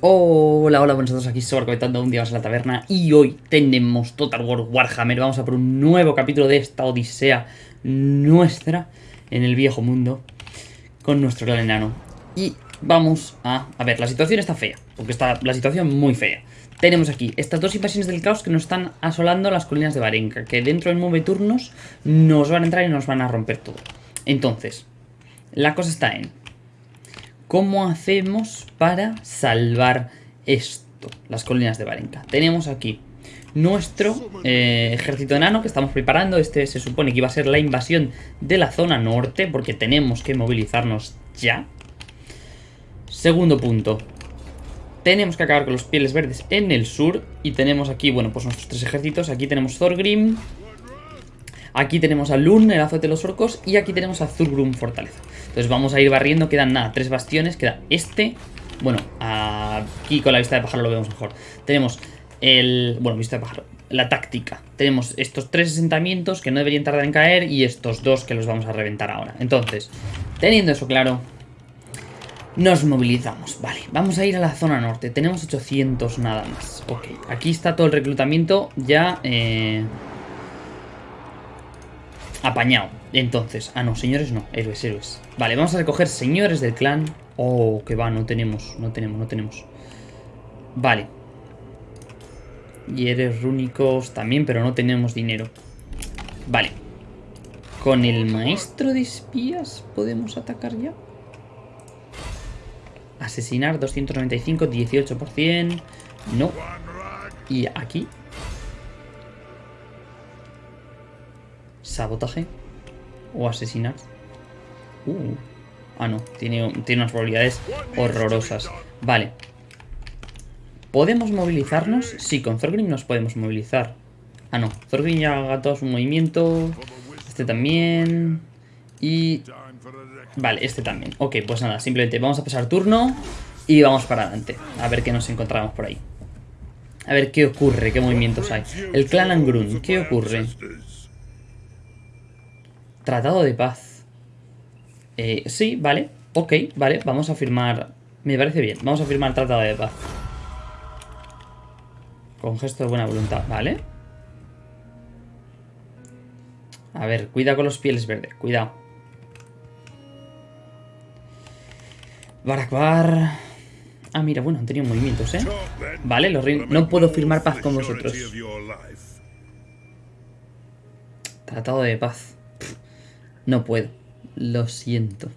Hola, hola, buenos días, aquí Sobra comentando un día más en la taberna y hoy tenemos Total War Warhammer, vamos a por un nuevo capítulo de esta odisea nuestra en el viejo mundo con nuestro gran enano. Y vamos a... a ver, la situación está fea, porque está la situación muy fea. Tenemos aquí estas dos invasiones del caos que nos están asolando las colinas de Varenka, que dentro de nueve turnos nos van a entrar y nos van a romper todo. Entonces, la cosa está en ¿Cómo hacemos para salvar esto? Las colinas de Varenka. Tenemos aquí nuestro eh, ejército enano que estamos preparando. Este se supone que iba a ser la invasión de la zona norte porque tenemos que movilizarnos ya. Segundo punto. Tenemos que acabar con los pieles verdes en el sur. Y tenemos aquí, bueno, pues nuestros tres ejércitos. Aquí tenemos Thorgrim, Aquí tenemos a Lun, el azote de los orcos, y aquí tenemos a Zurgrum, fortaleza. Entonces vamos a ir barriendo, quedan nada, tres bastiones, queda este, bueno, aquí con la vista de pájaro lo vemos mejor. Tenemos el, bueno, vista de pájaro, la táctica. Tenemos estos tres asentamientos que no deberían tardar en caer y estos dos que los vamos a reventar ahora. Entonces, teniendo eso claro, nos movilizamos. Vale, vamos a ir a la zona norte. Tenemos 800 nada más. Ok, aquí está todo el reclutamiento ya... Eh Apañado. Entonces, ah no, señores no, héroes, héroes. Vale, vamos a recoger señores del clan. Oh, que va, no tenemos, no tenemos, no tenemos. Vale. Y eres rúnicos también, pero no tenemos dinero. Vale. Con el maestro de espías podemos atacar ya. Asesinar 295, 18%. No. Y aquí Sabotaje. O asesinar. Uh. Ah, no. Tiene, tiene unas probabilidades horrorosas. Vale. ¿Podemos movilizarnos? Sí, con Thorgrim nos podemos movilizar. Ah, no. Thorgrim ya haga todo su movimiento. Este también. Y... Vale, este también. Ok, pues nada, simplemente vamos a pasar turno y vamos para adelante. A ver qué nos encontramos por ahí. A ver qué ocurre, qué movimientos hay. El clan Angrun, ¿qué ocurre? Tratado de paz. Eh, sí, vale. Ok, vale. Vamos a firmar... Me parece bien. Vamos a firmar tratado de paz. Con gesto de buena voluntad, ¿vale? A ver, cuida con los pieles verdes. Cuidado. Barakbar... Ah, mira, bueno, han tenido movimientos, ¿eh? Vale, los No puedo firmar paz con vosotros. Tratado de paz. No puedo. Lo siento.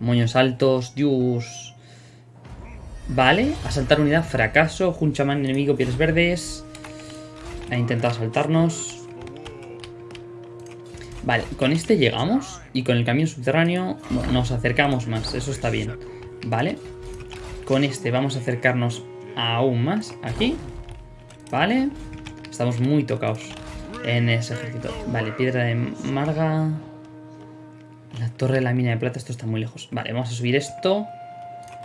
Moños altos, Dios. Vale, asaltar unidad, fracaso. Junchaman enemigo, pieles verdes. Ha intentado asaltarnos. Vale, con este llegamos. Y con el camión subterráneo nos acercamos más. Eso está bien. Vale. Con este vamos a acercarnos aún más. Aquí. Vale. Estamos muy tocados en ese ejército. Vale, piedra de marga. La torre de la mina de plata, esto está muy lejos. Vale, vamos a subir esto.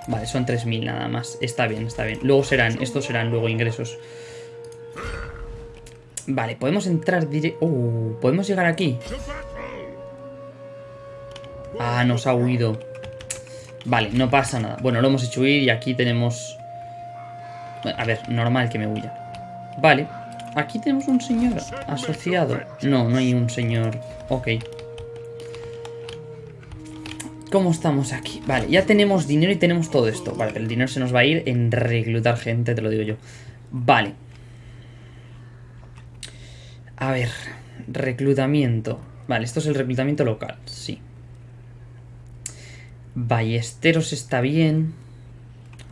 Vale, son 3.000 nada más. Está bien, está bien. Luego serán, estos serán luego ingresos. Vale, podemos entrar directo... Uh, podemos llegar aquí. Ah, nos ha huido. Vale, no pasa nada. Bueno, lo hemos hecho huir y aquí tenemos... A ver, normal que me huya. Vale. Aquí tenemos un señor asociado. No, no hay un señor. Ok. ¿Cómo estamos aquí? Vale, ya tenemos dinero y tenemos todo esto. Vale, el dinero se nos va a ir en reclutar gente, te lo digo yo. Vale. A ver, reclutamiento. Vale, esto es el reclutamiento local, sí. Ballesteros está bien.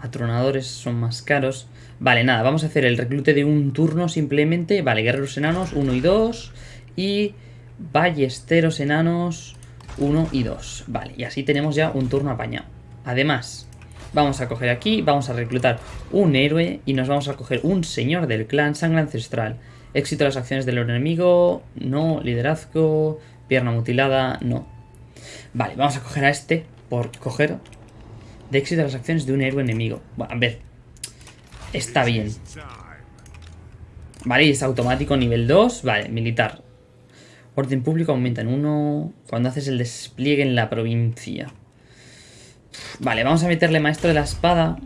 Atronadores son más caros. Vale, nada, vamos a hacer el reclute de un turno simplemente. Vale, guerreros enanos 1 y 2. Y ballesteros enanos 1 y 2. Vale, y así tenemos ya un turno apañado. Además, vamos a coger aquí, vamos a reclutar un héroe y nos vamos a coger un señor del clan sangre ancestral. Éxito de las acciones del enemigo, no, liderazgo, pierna mutilada, no. Vale, vamos a coger a este por coger de éxito de las acciones de un héroe enemigo. Bueno, a ver, Está bien. Vale, es automático nivel 2. Vale, militar. Orden público aumenta en 1 cuando haces el despliegue en la provincia. Vale, vamos a meterle maestro de la espada.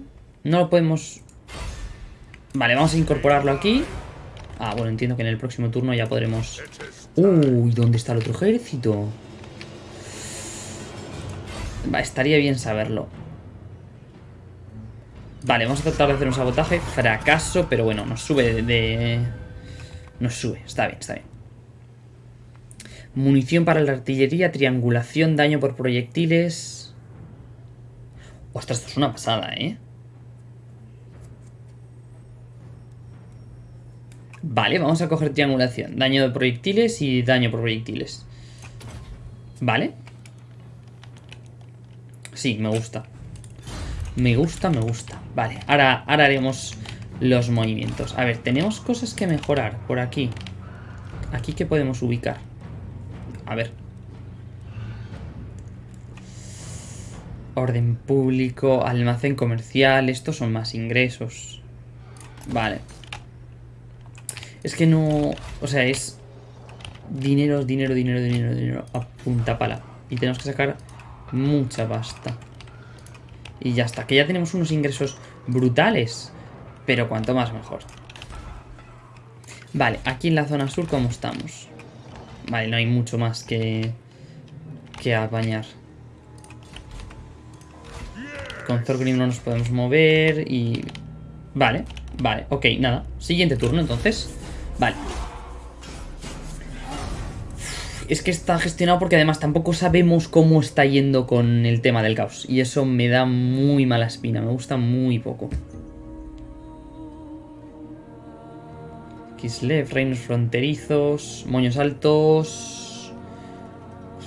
No lo podemos... Vale, vamos a incorporarlo aquí. Ah, bueno, entiendo que en el próximo turno ya podremos... Uy, ¿dónde está el otro ejército? Estaría bien saberlo. Vale, vamos a tratar de hacer un sabotaje. Fracaso, pero bueno, nos sube de... Nos sube, está bien, está bien. Munición para la artillería, triangulación, daño por proyectiles... Ostras, esto es una pasada, ¿eh? Vale, vamos a coger triangulación. Daño de proyectiles y daño por proyectiles. Vale. Sí, me gusta. Me gusta, me gusta. Vale, ahora, ahora haremos los movimientos. A ver, tenemos cosas que mejorar por aquí. Aquí que podemos ubicar. A ver. Orden público, almacén comercial. Estos son más ingresos. Vale. Es que no... O sea, es... Dinero, dinero, dinero, dinero, dinero. A punta pala. Y tenemos que sacar mucha pasta. Y ya está. Que ya tenemos unos ingresos brutales. Pero cuanto más mejor. Vale, aquí en la zona sur, ¿cómo estamos? Vale, no hay mucho más que... Que apañar. Con Thorgrim no nos podemos mover y... Vale, vale, ok, nada. Siguiente turno, entonces. Vale. Es que está gestionado porque además tampoco sabemos cómo está yendo con el tema del caos. Y eso me da muy mala espina, me gusta muy poco. Kislev, reinos fronterizos, moños altos...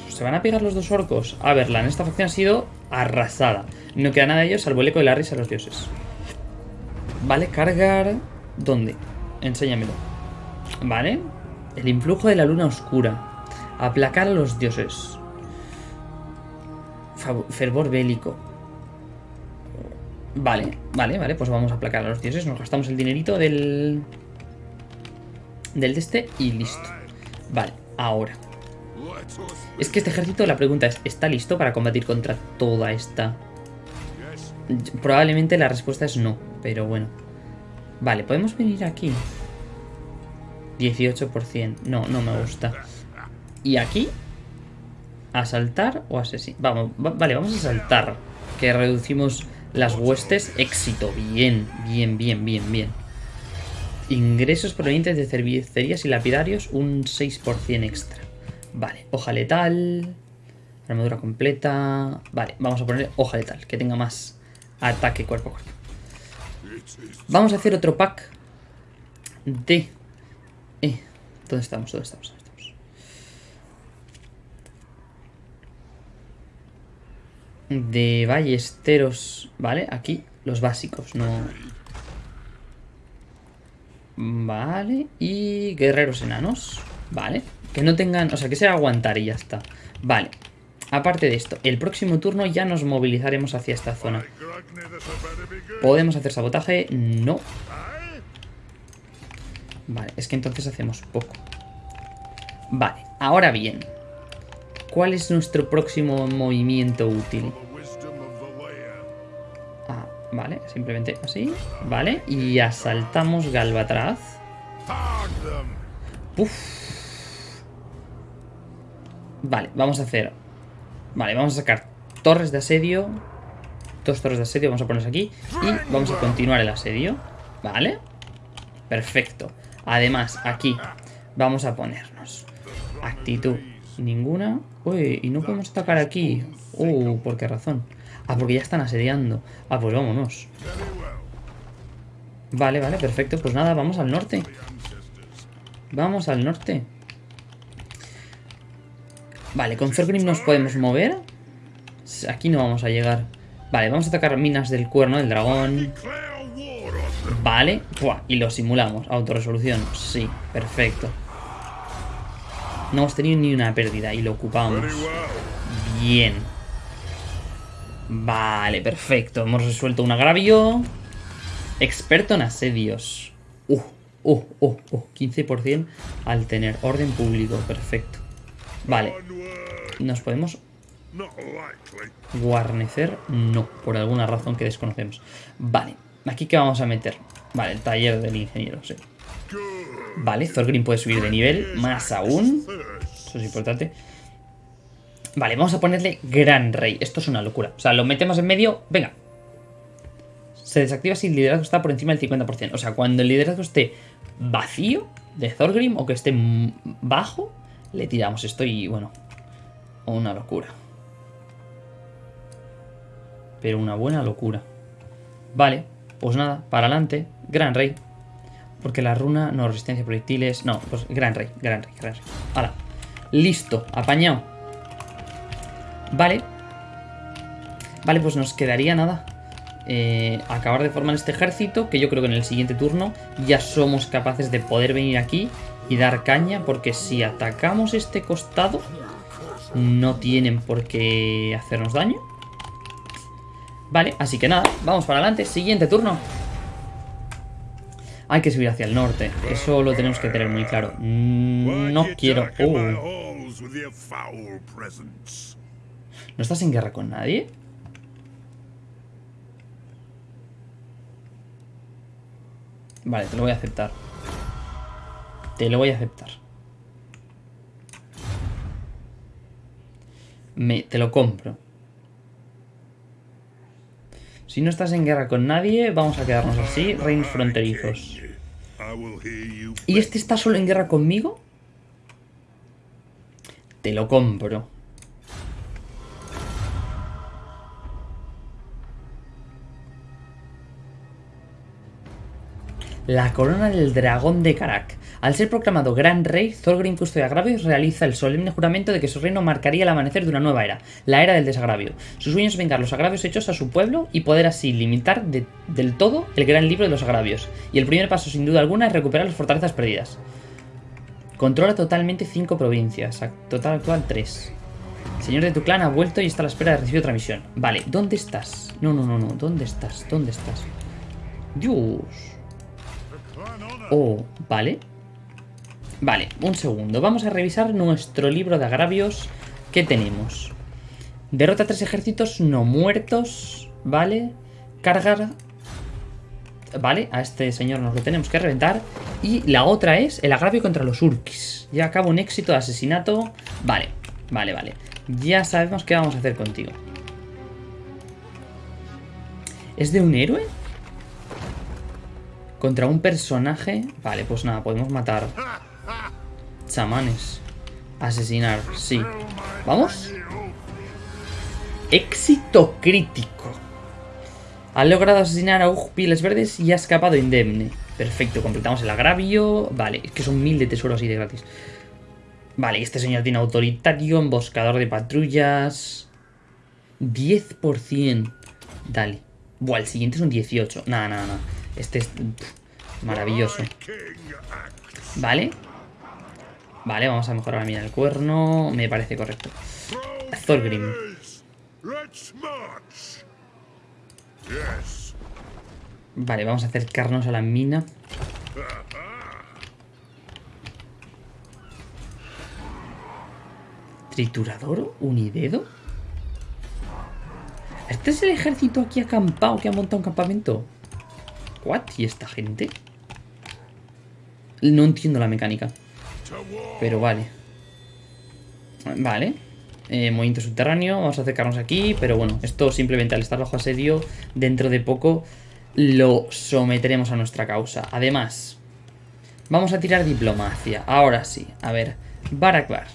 ¿Se van a pegar los dos orcos? A ver, en esta facción ha sido arrasada. No queda nada de ellos salvo el eco de la risa a los dioses. Vale, cargar... ¿Dónde? Enséñamelo. Vale. El influjo de la luna oscura. Aplacar a los dioses. fervor bélico. Vale, vale, vale. Pues vamos a aplacar a los dioses. Nos gastamos el dinerito del del de este y listo. Vale, ahora. Es que este ejército, la pregunta es, ¿está listo para combatir contra toda esta? Probablemente la respuesta es no, pero bueno. Vale, podemos venir aquí. 18%. No, no me gusta. ¿Y aquí? ¿Asaltar o asesinar? Vamos, vale, vamos a saltar. Que reducimos las huestes. Éxito. Bien, bien, bien, bien, bien. Ingresos provenientes de cervecerías y lapidarios, un 6% extra. Vale, hoja letal. Armadura completa. Vale, vamos a poner hoja letal, que tenga más ataque cuerpo a cuerpo. Vamos a hacer otro pack de... Eh, ¿Dónde estamos? ¿Dónde estamos? ¿Dónde estamos? De ballesteros, ¿vale? Aquí, los básicos, no... Vale, y guerreros enanos. Vale, que no tengan, o sea, que sea aguantar y ya está. Vale, aparte de esto, el próximo turno ya nos movilizaremos hacia esta zona. ¿Podemos hacer sabotaje? No. Vale, es que entonces hacemos poco. Vale, ahora bien. ¿Cuál es nuestro próximo movimiento útil? Simplemente así. Vale, y asaltamos Galvatraz. Vale, vamos a hacer... Vale, vamos a sacar torres de asedio. Dos torres de asedio vamos a ponerlas aquí. Y vamos a continuar el asedio. Vale. Perfecto. Además, aquí vamos a ponernos actitud ninguna. Uy, y no podemos atacar aquí. Uh, ¿por qué razón? Ah, porque ya están asediando. Ah, pues vámonos. Vale, vale, perfecto. Pues nada, vamos al norte. Vamos al norte. Vale, con Thorgrim nos podemos mover. Aquí no vamos a llegar. Vale, vamos a atacar minas del cuerno del dragón. Vale. y lo simulamos. Autoresolución. Sí, perfecto. No hemos tenido ni una pérdida y lo ocupamos. Bien. Vale, perfecto. Hemos resuelto un agravio. Experto en asedios. Uh, uh, uh, uh. 15% al tener orden público. Perfecto. Vale. Nos podemos Guarnecer, no, por alguna razón que desconocemos. Vale, aquí que vamos a meter. Vale, el taller del ingeniero, sí. Vale, Thorgrim puede subir de nivel, más aún. Eso es importante. Vale, vamos a ponerle Gran Rey. Esto es una locura. O sea, lo metemos en medio. Venga. Se desactiva si el liderazgo está por encima del 50%. O sea, cuando el liderazgo esté vacío de Thorgrim o que esté bajo, le tiramos esto y, bueno, una locura. Pero una buena locura. Vale, pues nada, para adelante. Gran Rey. Porque la runa no resistencia a proyectiles. No, pues Gran Rey, Gran Rey, Gran Rey. Hala. Listo, apañado. Vale. Vale, pues nos quedaría nada. Eh, acabar de formar este ejército, que yo creo que en el siguiente turno ya somos capaces de poder venir aquí y dar caña, porque si atacamos este costado, no tienen por qué hacernos daño. Vale, así que nada, vamos para adelante. Siguiente turno. Hay que subir hacia el norte. Eso lo tenemos que tener muy claro. Mm, no quiero... Uh. ¿No estás en guerra con nadie? Vale, te lo voy a aceptar. Te lo voy a aceptar. Me, te lo compro. Si no estás en guerra con nadie, vamos a quedarnos así, reinos fronterizos. ¿Y este está solo en guerra conmigo? Te lo compro. La corona del dragón de Karak. Al ser proclamado gran rey, Thorgrim Custodio de Agravios realiza el solemne juramento de que su reino marcaría el amanecer de una nueva era, la era del desagravio. Su sueño es vengar los agravios hechos a su pueblo y poder así limitar del todo el gran libro de los agravios. Y el primer paso, sin duda alguna, es recuperar las fortalezas perdidas. Controla totalmente cinco provincias, total actual 3. El señor de tu clan ha vuelto y está a la espera de recibir otra misión. Vale, ¿dónde estás? No, no, no, no, ¿dónde estás? ¿Dónde estás? Dios. Oh, vale. Vale, un segundo. Vamos a revisar nuestro libro de agravios. ¿Qué tenemos? Derrota tres ejércitos no muertos. Vale. Cargar. Vale, a este señor nos lo tenemos que reventar. Y la otra es el agravio contra los urkis. Ya acabo un éxito de asesinato. Vale, vale, vale. Ya sabemos qué vamos a hacer contigo. ¿Es de un héroe? Contra un personaje... Vale, pues nada, podemos matar. Chamanes. Asesinar, sí. ¿Vamos? Éxito crítico. Ha logrado asesinar a Piles Verdes y ha escapado indemne. Perfecto, completamos el agravio. Vale, es que son mil de tesoros así de gratis. Vale, este señor tiene autoritario, emboscador de patrullas. 10%. Dale. Buah, el siguiente es un 18. Nada, nada, nada. Este es maravilloso. Vale. Vale, vamos a mejorar la mina del cuerno. Me parece correcto. Thorgrim. Vale, vamos a acercarnos a la mina. ¿Triturador? ¿Unidedo? ¿Este es el ejército aquí acampado que ha montado un campamento? ¿What? ¿Y esta gente? No entiendo la mecánica. Pero vale. Vale. Eh, movimiento subterráneo. Vamos a acercarnos aquí. Pero bueno, esto simplemente al estar bajo asedio, dentro de poco lo someteremos a nuestra causa. Además, vamos a tirar diplomacia. Ahora sí. A ver. Barakbar.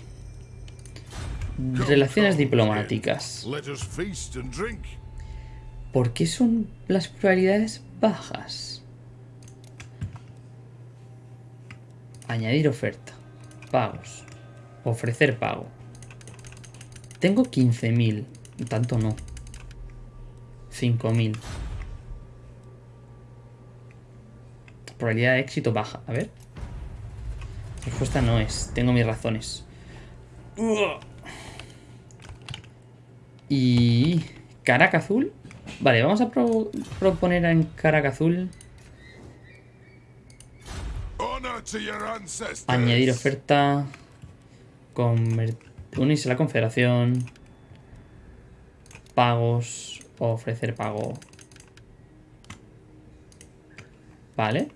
Relaciones diplomáticas. ¿Por qué son las probabilidades bajas? Añadir oferta. Pagos. Ofrecer pago. Tengo 15.000. Tanto no. 5.000. Probabilidad de éxito baja. A ver. Respuesta no es. Tengo mis razones. Y... Caraca azul. Vale, vamos a proponer en Caraca azul. Añadir oferta. Unirse a la confederación. pagos, ofrecer pago. Vale.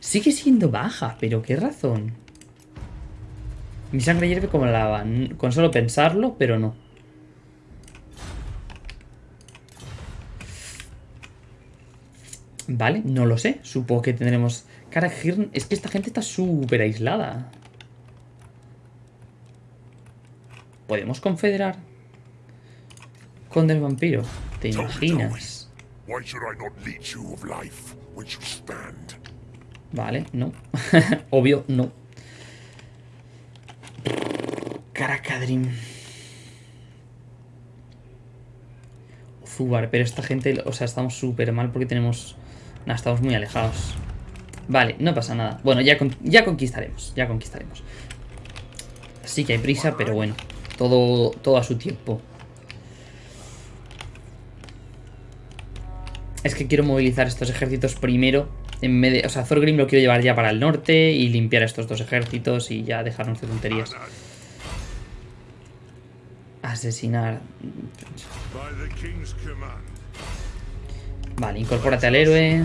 Sigue siendo baja, pero ¿qué razón? Mi sangre hierve como lava. Con solo pensarlo, pero no. Vale, no lo sé. Supongo que tendremos... Cara, es que esta gente está súper aislada. ¿Podemos confederar? Con el vampiro. ¿Te imaginas? Vale, no. Obvio, no. Caracadrim. Zubar, pero esta gente, o sea, estamos súper mal porque tenemos... Nah, estamos muy alejados. Vale, no pasa nada. Bueno, ya, ya conquistaremos, ya conquistaremos. Sí que hay prisa, pero bueno. Todo, todo a su tiempo. Es que quiero movilizar estos ejércitos primero. En vez o sea, Thorgrim lo quiero llevar ya para el norte y limpiar estos dos ejércitos y ya dejarnos de tonterías. Asesinar. Vale, incorpórate al héroe.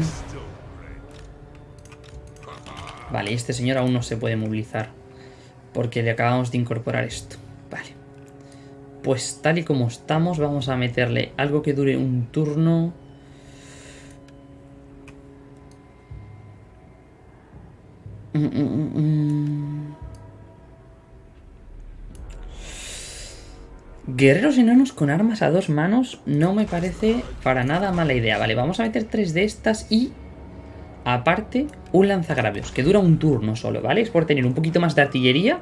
Vale, este señor aún no se puede movilizar. Porque le acabamos de incorporar esto. Vale. Pues tal y como estamos, vamos a meterle algo que dure un turno. Mm, mm, mm, Guerreros enanos con armas a dos manos no me parece para nada mala idea. Vale, vamos a meter tres de estas y aparte un lanzagravios, que dura un turno solo, ¿vale? Es por tener un poquito más de artillería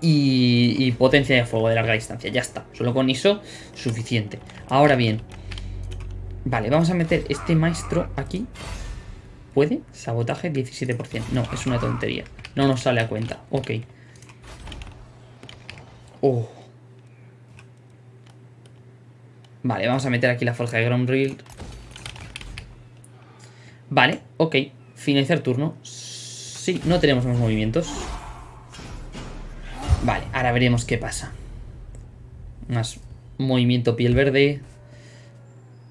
y, potencia de fuego de larga distancia. Ya está, solo con eso suficiente. Ahora bien, vale, vamos a meter este maestro aquí. ¿Puede? Sabotaje 17%. No, es una tontería. No nos sale a cuenta. Ok. Oh. Vale, vamos a meter aquí la forja de Ground Vale, ok. Finalizar turno. Sí, no tenemos más movimientos. Vale, ahora veremos qué pasa. Más movimiento piel verde.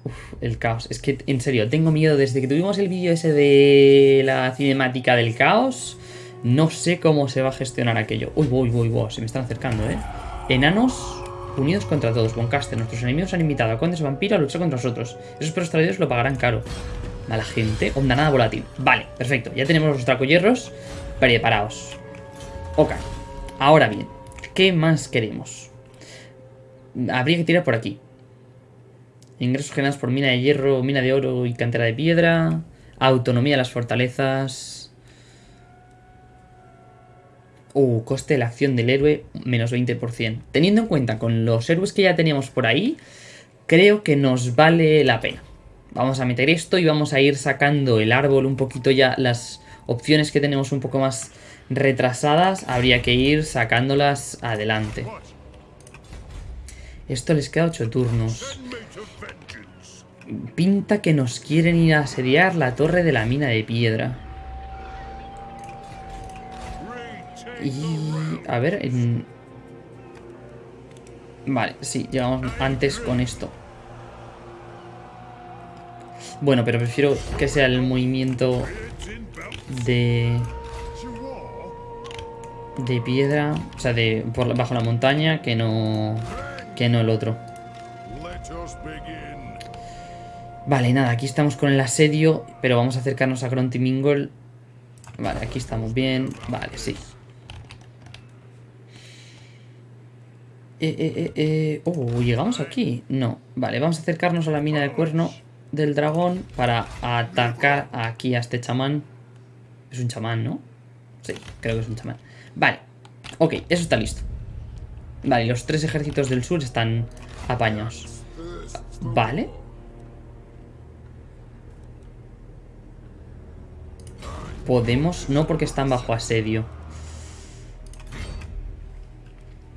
Uf, el caos. Es que, en serio, tengo miedo. Desde que tuvimos el vídeo ese de la cinemática del caos, no sé cómo se va a gestionar aquello. Uy, uy, uy, uy, se me están acercando, ¿eh? Enanos Unidos contra todos, Boncaster. Nuestros enemigos han invitado a condes vampiro a luchar contra nosotros. Esos perros traidores lo pagarán caro. Mala gente. Onda nada volátil. Vale, perfecto. Ya tenemos los dracoyerros preparados. Ok. Ahora bien, ¿qué más queremos? Habría que tirar por aquí. Ingresos generados por mina de hierro, mina de oro y cantera de piedra. Autonomía de las fortalezas. Uh, coste de la acción del héroe, menos 20%. Teniendo en cuenta con los héroes que ya teníamos por ahí, creo que nos vale la pena. Vamos a meter esto y vamos a ir sacando el árbol un poquito ya, las opciones que tenemos un poco más retrasadas, habría que ir sacándolas adelante. Esto les queda 8 turnos. Pinta que nos quieren ir a asediar la torre de la mina de piedra. Y... A ver... Vale, sí, llegamos antes con esto. Bueno, pero prefiero que sea el movimiento de... De piedra, o sea, de por bajo la montaña, que no... Que no el otro. Vale, nada, aquí estamos con el asedio, pero vamos a acercarnos a Mingle. Vale, aquí estamos bien. Vale, sí. Eh, eh, eh, eh, oh, ¿llegamos aquí? No. Vale, vamos a acercarnos a la mina de cuerno del dragón para atacar aquí a este chamán. Es un chamán, ¿no? Sí, creo que es un chamán. Vale, ok, eso está listo. Vale, los tres ejércitos del sur están apañados. Vale. Podemos... No, porque están bajo asedio.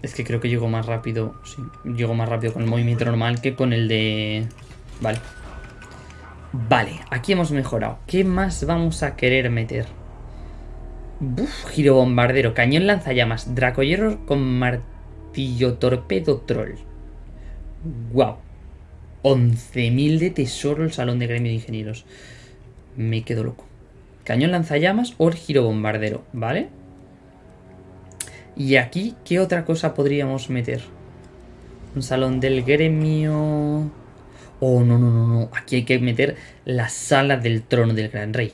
Es que creo que llego más rápido. Sí, llego más rápido con el movimiento normal que con el de... Vale. Vale, aquí hemos mejorado. ¿Qué más vamos a querer meter? Buf, giro bombardero, cañón lanzallamas, dracoyerro con martillo torpedo troll. ¡Wow! 11.000 de tesoro el salón de gremio de ingenieros. Me quedo loco. Cañón lanzallamas o giro bombardero, ¿vale? Y aquí, ¿qué otra cosa podríamos meter? Un salón del gremio... Oh, no, no, no, no. Aquí hay que meter la sala del trono del gran rey.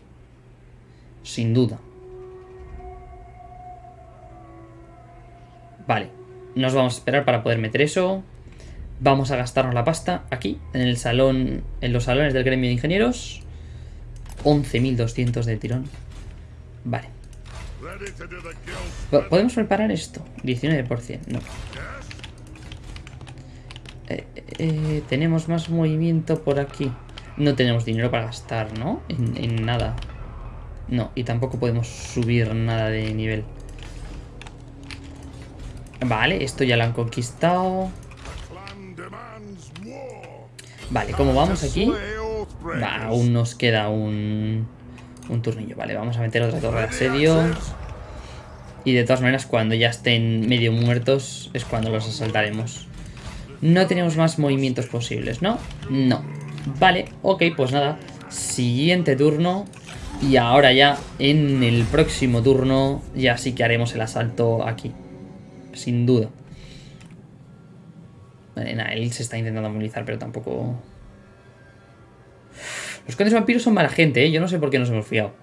Sin duda. Vale. Nos vamos a esperar para poder meter eso. Vamos a gastarnos la pasta aquí, en el salón, en los salones del gremio de ingenieros. 11.200 de tirón. Vale. ¿Podemos preparar esto? 19%, no. Eh, eh, tenemos más movimiento por aquí. No tenemos dinero para gastar, ¿no? en nada. No, y tampoco podemos subir nada de nivel. Vale, esto ya lo han conquistado. Vale, ¿cómo vamos aquí? aún nos queda un, un turnillo. Vale, vamos a meter otra torre de asedio. Y de todas maneras, cuando ya estén medio muertos, es cuando los asaltaremos. No tenemos más movimientos posibles, ¿no? No. Vale, ok, pues nada. Siguiente turno. Y ahora ya, en el próximo turno, ya sí que haremos el asalto aquí. Sin duda. Vale, nada, él se está intentando movilizar, pero tampoco... Los condes vampiros son mala gente, ¿eh? Yo no sé por qué nos hemos fiado.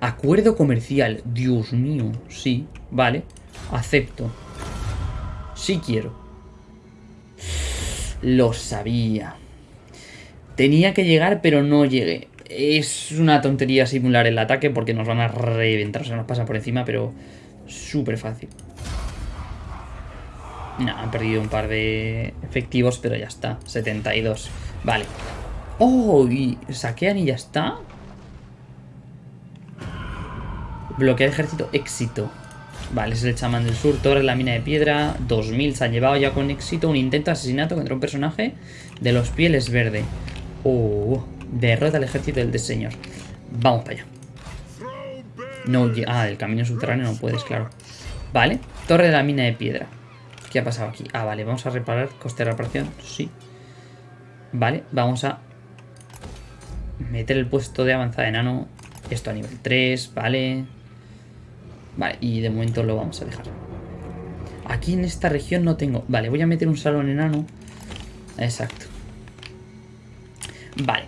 Acuerdo comercial. Dios mío. Sí, vale. Acepto. Sí quiero. Lo sabía. Tenía que llegar, pero no llegué. Es una tontería simular el ataque porque nos van a reventar. O sea, nos pasa por encima, pero súper fácil. No, han perdido un par de efectivos, pero ya está. 72. Vale. ¡Oh! ¿Y saquean y ya está? Bloquear ejército, éxito. Vale, es el chamán del sur, torre la mina de piedra, 2000 se ha llevado ya con éxito, un intento de asesinato contra un personaje de los pieles verde. Oh, derrota al ejército del señor. Vamos para allá. No, ah, del camino subterráneo no puedes, claro. Vale, torre de la mina de piedra. ¿Qué ha pasado aquí? Ah, vale, vamos a reparar, coste de reparación, sí. Vale, vamos a meter el puesto de avanzada enano. Esto a nivel 3, vale. Vale, y de momento lo vamos a dejar. Aquí en esta región no tengo... Vale, voy a meter un salón enano. Exacto. Vale.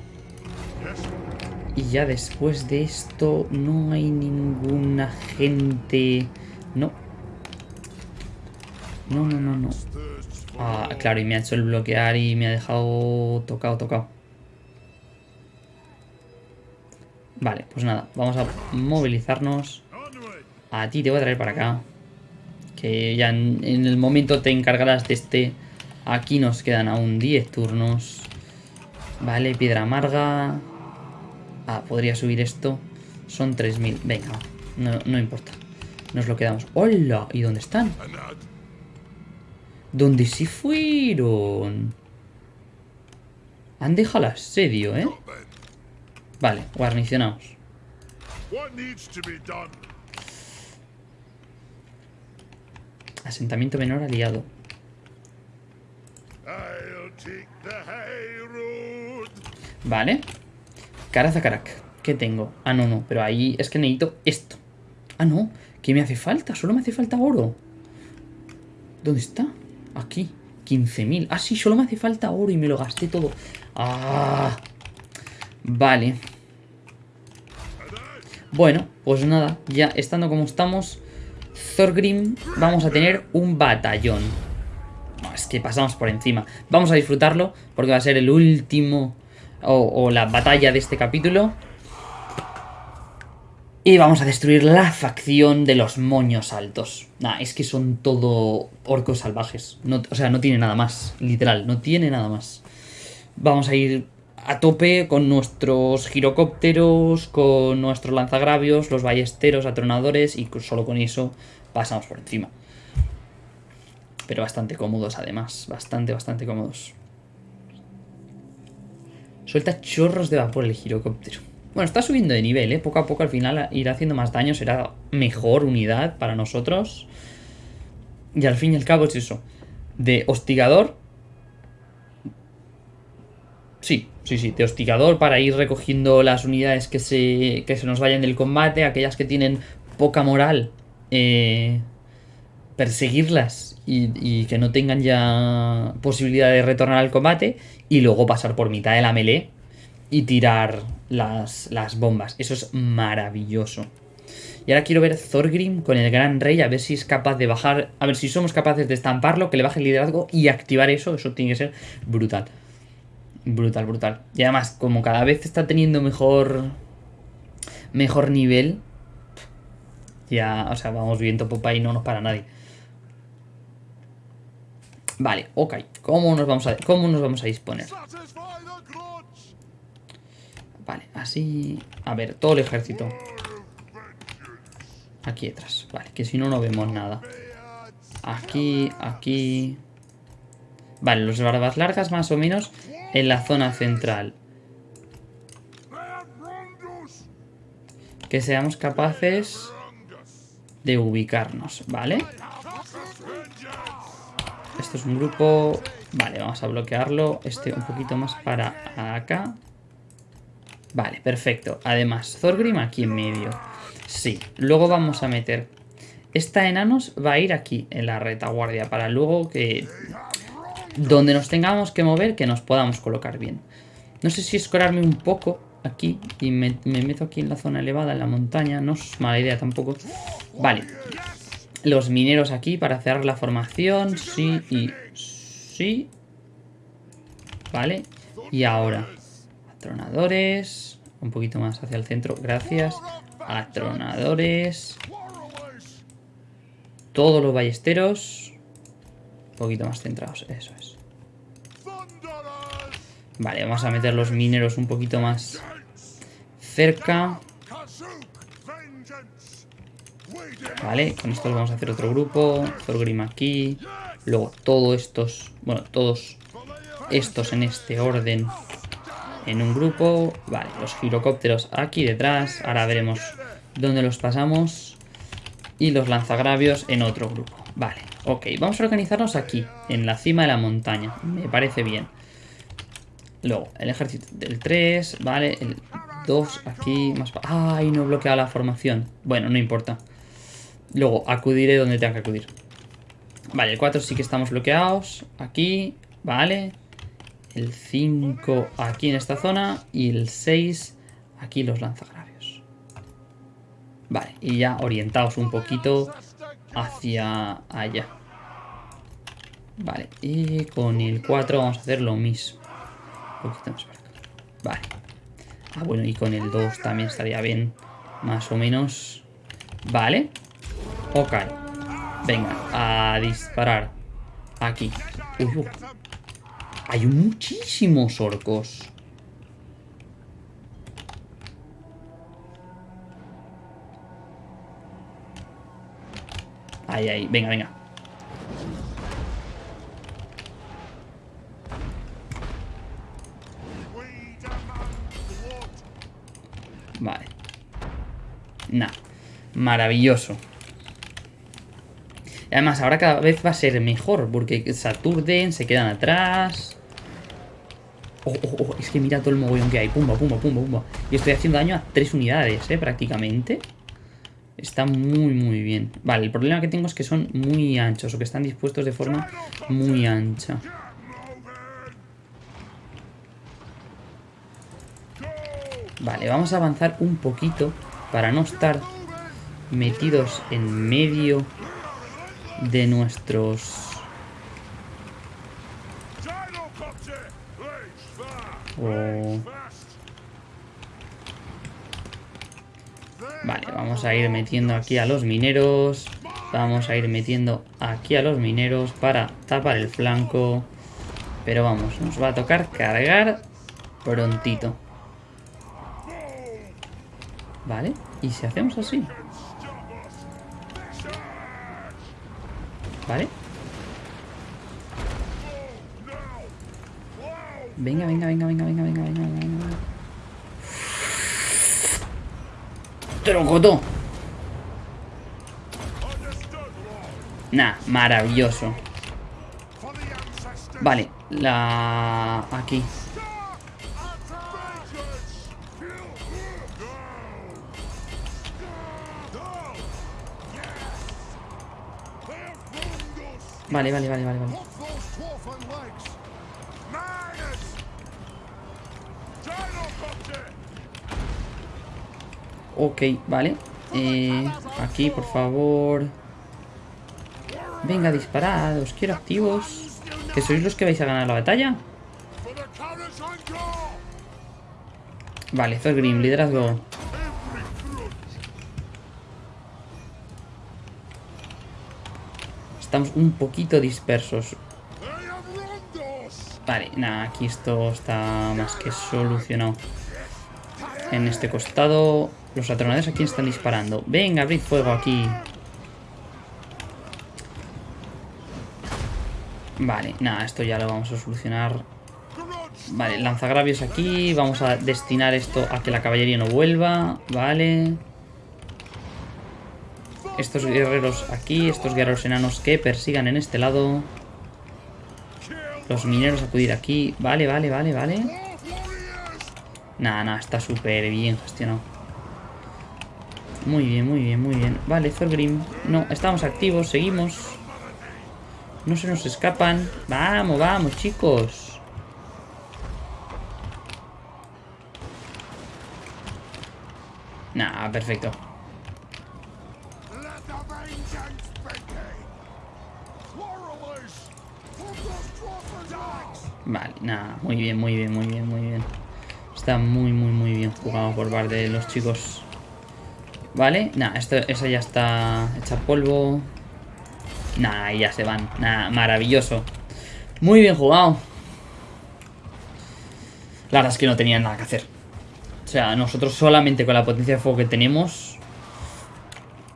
Y ya después de esto no hay ninguna gente... No. No, no, no, no. Ah, claro, y me ha hecho el bloquear y me ha dejado tocado, tocado. Vale, pues nada, vamos a movilizarnos. A ti te voy a traer para acá. Que ya en, el momento te encargarás de este. Aquí nos quedan aún 10 turnos. Vale, piedra amarga. Ah, podría subir esto. Son 3.000. Venga, no, no importa. Nos lo quedamos. ¡Hola! ¿Y dónde están? ¿Dónde sí fueron? Han dejado el asedio, ¿eh? Vale, guarnicionados. Asentamiento menor aliado. Vale. Carazacarac. ¿Qué tengo? Ah, no, no. Pero ahí es que necesito esto. Ah, no. ¿Qué me hace falta? Solo me hace falta oro. ¿Dónde está? Aquí. 15.000. Ah, sí, solo me hace falta oro y me lo gasté todo. Ah. Vale. Bueno, pues nada. Ya estando como estamos... Thorgrim vamos a tener un batallón. es que pasamos por encima. Vamos a disfrutarlo porque va a ser el último o, la batalla de este capítulo. Y vamos a destruir la facción de los moños altos. Nah, es que son todo orcos salvajes. o sea, no tiene nada más, literal, no tiene nada más. Vamos a ir a tope con nuestros girocópteros, con nuestros lanzagravios, los ballesteros, atronadores y solo con eso pasamos por encima. Pero bastante cómodos además, bastante, bastante cómodos. Suelta chorros de vapor el girocóptero. Bueno, está subiendo de nivel, ¿eh? Poco a poco al final irá haciendo más daño, será mejor unidad para nosotros. Y al fin y al cabo es eso. De hostigador. Sí, sí, sí, de hostigador para ir recogiendo las unidades que se, que se nos vayan del combate, aquellas que tienen poca moral. Eh, perseguirlas y, y, que no tengan ya posibilidad de retornar al combate y luego pasar por mitad de la melee y tirar las, las bombas. Eso es maravilloso. Y ahora quiero ver Thorgrim con el Gran Rey, a ver si es capaz de bajar, a ver si somos capaces de estamparlo, que le baje el liderazgo y activar eso, eso tiene que ser brutal. Brutal, brutal. Y además, como cada vez está teniendo mejor mejor nivel, ya, o sea, vamos viendo y no nos para nadie. Vale, ok. ¿Cómo nos vamos a, cómo nos vamos a disponer? Vale, así... A ver, todo el ejército. Aquí detrás. Vale, que si no, no vemos nada. Aquí, aquí... Vale, los barbas largas más o menos en la zona central. Que seamos capaces de ubicarnos, ¿vale? Esto es un grupo... Vale, vamos a bloquearlo. Este un poquito más para acá. Vale, perfecto. Además, Thorgrim aquí en medio. Sí, luego vamos a meter... Esta enanos va a ir aquí, en la retaguardia, para luego que... Donde nos tengamos que mover, que nos podamos colocar bien. No sé si escorarme un poco aquí y me, me meto aquí en la zona elevada, en la montaña. No es mala idea tampoco. Vale. Los mineros aquí para cerrar la formación. Sí y sí. Vale. Y ahora... Atronadores. Un poquito más hacia el centro. Gracias. Atronadores. Todos los ballesteros. Un poquito más centrados. Eso es. Vale, vamos a meter los mineros un poquito más cerca. Vale, con esto vamos a hacer otro grupo. Thorgrim aquí. Luego todos estos, bueno, todos estos en este orden en un grupo. Vale, los girocópteros aquí detrás. Ahora veremos dónde los pasamos. Y los lanzagravios en otro grupo. Vale, ok. Vamos a organizarnos aquí, en la cima de la montaña. Me parece bien. Luego, el ejército del 3, vale. El 2 aquí, más... ¡Ay, no he bloqueado la formación! Bueno, no importa. Luego, acudiré donde tenga que acudir. Vale, el 4 sí que estamos bloqueados. Aquí, vale el 5 aquí en esta zona y el 6 aquí los lanzagravios. Vale, y ya orientaos un poquito hacia allá. Vale, y con el 4 vamos a hacer lo mismo. Un poquito más para acá. Vale. Ah, bueno, y con el 2 también estaría bien, más o menos. Vale. Ok. Venga, a disparar. Aquí. Hay muchísimos orcos. Ahí, ahí. Venga, venga. Vale. Nah. Maravilloso. Además, ahora cada vez va a ser mejor, porque Saturden se quedan atrás. Oh, oh, oh, es que mira todo el mogollón que hay. Pumba, pumba, pumba, pumba. Y estoy haciendo daño a tres unidades, ¿eh? Prácticamente. Está muy, muy bien. Vale, el problema que tengo es que son muy anchos, o que están dispuestos de forma muy ancha. Vale, vamos a avanzar un poquito para no estar metidos en medio de nuestros... Vale, vamos a ir metiendo aquí a los mineros. Vamos a ir metiendo aquí a los mineros para tapar el flanco. Pero vamos, nos va a tocar cargar prontito. Vale, y si hacemos así... ¿Vale? Venga, venga, venga, venga, venga, venga, venga, venga. Trocotó. Nah, maravilloso. Vale, la... Aquí. Vale, vale, vale, vale, vale. Ok, vale. Eh, aquí, por favor. Venga, disparad. Os quiero activos. ¿Que sois los que vais a ganar la batalla? Vale, Thorgrim, liderazgo. Estamos un poquito dispersos. Vale, nada, aquí esto está más que solucionado. En este costado, los atronadores aquí están disparando. Venga, abrid fuego aquí. Vale, nada, esto ya lo vamos a solucionar. Vale, lanzagravios aquí. Vamos a destinar esto a que la caballería no vuelva. Vale. Estos guerreros aquí, estos guerreros enanos que persigan en este lado. Los mineros acudir aquí. Vale, vale, vale, vale. Nada, nada, está súper bien gestionado. Muy bien, muy bien, muy bien. Vale, Thorgrim. No, estamos activos, seguimos. No se nos escapan. Vamos, vamos, chicos. Nah, perfecto. Vale, nada, muy bien, muy bien, muy bien, muy bien. Está muy, muy, muy bien jugado por parte de los chicos. Vale, nada, esa ya está hecha polvo. Nah, ya se van. Nah, maravilloso. Muy bien jugado. La verdad es que no tenían nada que hacer. O sea, nosotros solamente con la potencia de fuego que tenemos...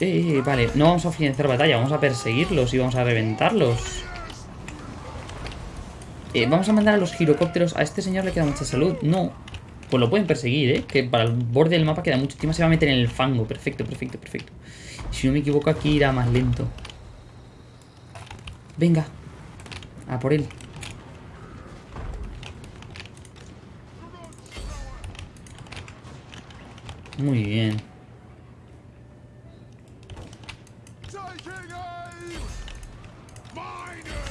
Eh, vale, no vamos a financiar batalla, vamos a perseguirlos y vamos a reventarlos. Eh, vamos a mandar a los girocópteros. A este señor le queda mucha salud. No. Pues lo pueden perseguir, ¿eh? Que para el borde del mapa queda mucho. Encima se va a meter en el fango. Perfecto, perfecto, perfecto. Si no me equivoco, aquí irá más lento. Venga. A por él. Muy bien.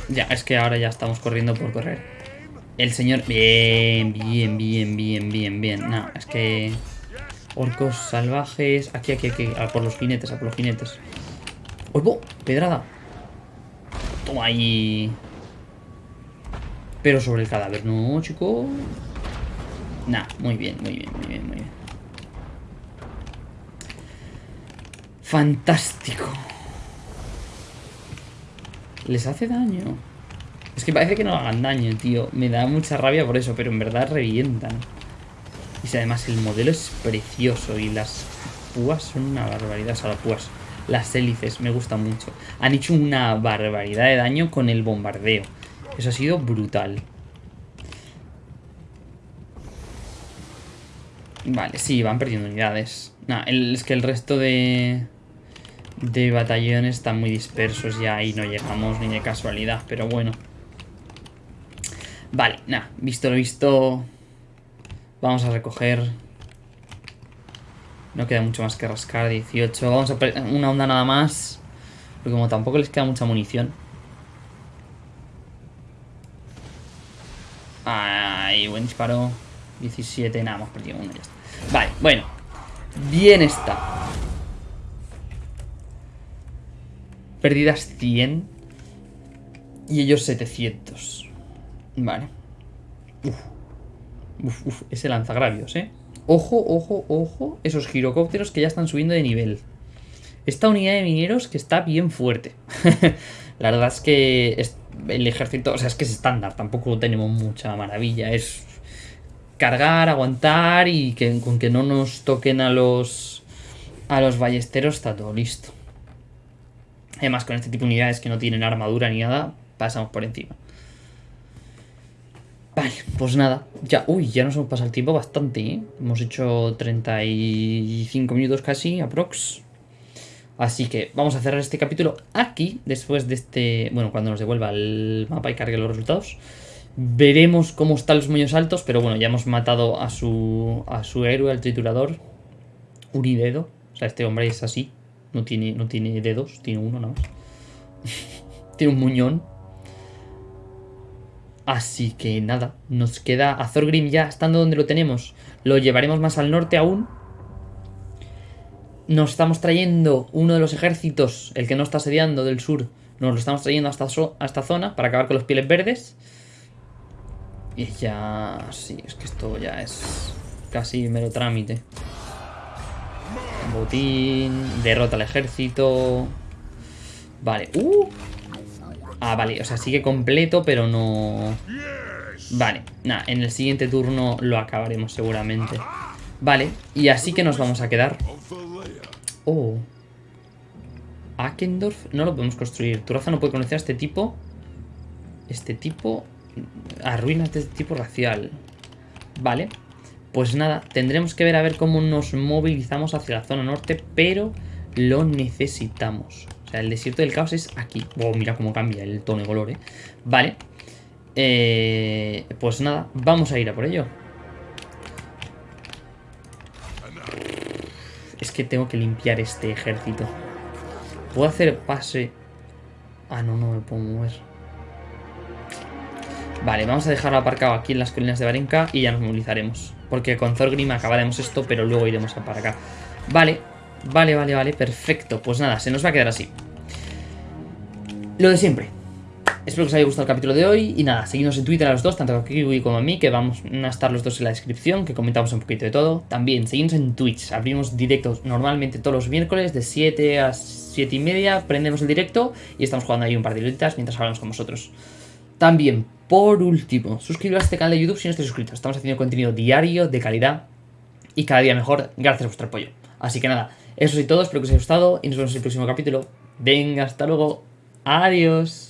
Ya, es que ahora ya estamos corriendo por correr. El señor... Bien, bien, bien, bien, bien, bien. No, es que... Orcos salvajes... Aquí, aquí, aquí. A por los jinetes, a por los jinetes. ¡Oigo! ¡Pedrada! Toma ahí... Pero sobre el cadáver, ¿no, chico? Nah, muy bien, muy bien, muy bien, muy bien. Fantástico. Les hace daño. Es que parece que no hagan daño, tío. Me da mucha rabia por eso, pero en verdad revientan. Y además el modelo es precioso y las púas son una barbaridad. O sea, las púas, las hélices, me gustan mucho. Han hecho una barbaridad de daño con el bombardeo. Eso ha sido brutal. Vale, sí, van perdiendo unidades. Nah, es que el resto de de batallones están muy dispersos ya y no llegamos ni de casualidad, pero bueno. Vale, nada, visto lo visto, vamos a recoger. No queda mucho más que rascar, 18. Vamos a una onda nada más, porque como tampoco les queda mucha munición. Ay, buen disparo. 17, nada, hemos perdido uno, ya está. Vale, bueno. Bien está. Perdidas 100. Y ellos 700. Vale. Uf. Uf, uf. Ese lanzagravios, ¿eh? Ojo, ojo, ojo. Esos girocópteros que ya están subiendo de nivel. Esta unidad de mineros que está bien fuerte. La verdad es que el ejército... O sea, es que es estándar. Tampoco tenemos mucha maravilla. Es cargar, aguantar y que con que no nos toquen a los... A los ballesteros está todo listo. Además, con este tipo de unidades que no tienen armadura ni nada, pasamos por encima. Vale, pues nada, ya, uy, ya nos hemos pasado el tiempo bastante, ¿eh? Hemos hecho 35 minutos casi, aprox. Así que vamos a cerrar este capítulo aquí, después de este, bueno, cuando nos devuelva el mapa y cargue los resultados. Veremos cómo están los moños altos, pero bueno, ya hemos matado a su, a su héroe, al triturador. Unidedo, o sea, este hombre es así, no tiene, no tiene dedos, tiene uno nada más. tiene un muñón. Así que nada, nos queda a Thorgrim ya estando donde lo tenemos. Lo llevaremos más al norte aún. Nos estamos trayendo uno de los ejércitos, el que no está asediando del sur. Nos lo estamos trayendo hasta a esta zona para acabar con los pieles verdes. Y ya... Sí, es que esto ya es casi mero trámite. Derrota al ejército. Vale. ¡Uh! Ah, vale, o sea, sigue completo, pero no... Vale, nada, en el siguiente turno lo acabaremos seguramente. Vale, y así que nos vamos a quedar. Oh. Akendorf no lo podemos construir. Tu raza no puede conocer a este tipo. Este tipo... A ruinas de este tipo racial. Vale. Pues nada, tendremos que ver a ver cómo nos movilizamos hacia la zona norte, pero lo necesitamos. O sea, el desierto del caos es aquí. Oh, mira cómo cambia el tono de color, ¿eh? Vale. Eh, pues nada, vamos a ir a por ello. Es que tengo que limpiar este ejército. ¿Puedo hacer pase? Ah, no, no me puedo mover. Vale, vamos a dejarlo aparcado aquí en las colinas de Barenka y ya nos movilizaremos. Porque con Thorgrim acabaremos esto, pero luego iremos a para acá. Vale, Vale, vale, vale, perfecto. Pues nada, se nos va a quedar así. Lo de siempre. Espero que os haya gustado el capítulo de hoy. Y nada, seguidnos en Twitter a los dos, tanto a Kiwi como a mí, que vamos a estar los dos en la descripción, que comentamos un poquito de todo. También, seguidnos en Twitch. Abrimos directos normalmente todos los miércoles, de 7 a 7 y media. Prendemos el directo y estamos jugando ahí un par de horitas mientras hablamos con vosotros. También, por último, suscribiros a este canal de YouTube si no estáis suscritos. Estamos haciendo contenido diario, de calidad y cada día mejor, gracias a vuestro apoyo. Así que nada, eso es todo, espero que os haya gustado y nos vemos en el próximo capítulo. Venga, hasta luego. Adiós.